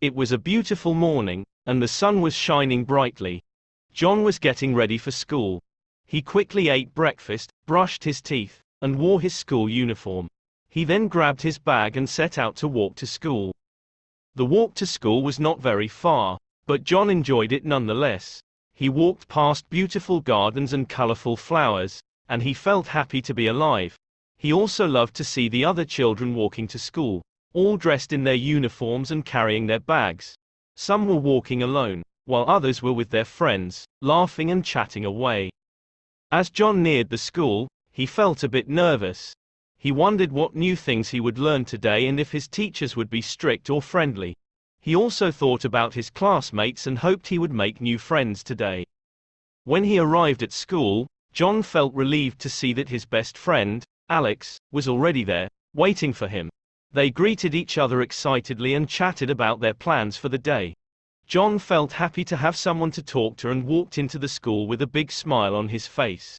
It was a beautiful morning, and the sun was shining brightly. John was getting ready for school. He quickly ate breakfast, brushed his teeth, and wore his school uniform. He then grabbed his bag and set out to walk to school. The walk to school was not very far, but John enjoyed it nonetheless. He walked past beautiful gardens and colorful flowers, and he felt happy to be alive. He also loved to see the other children walking to school, all dressed in their uniforms and carrying their bags. Some were walking alone, while others were with their friends, laughing and chatting away. As John neared the school, he felt a bit nervous. He wondered what new things he would learn today and if his teachers would be strict or friendly. He also thought about his classmates and hoped he would make new friends today. When he arrived at school, John felt relieved to see that his best friend, Alex, was already there, waiting for him. They greeted each other excitedly and chatted about their plans for the day. John felt happy to have someone to talk to and walked into the school with a big smile on his face.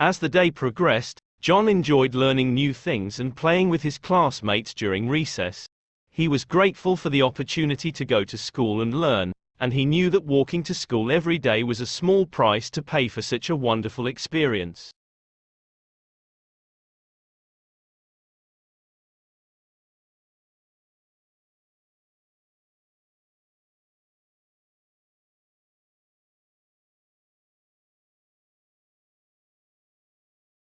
As the day progressed, John enjoyed learning new things and playing with his classmates during recess. He was grateful for the opportunity to go to school and learn, and he knew that walking to school every day was a small price to pay for such a wonderful experience.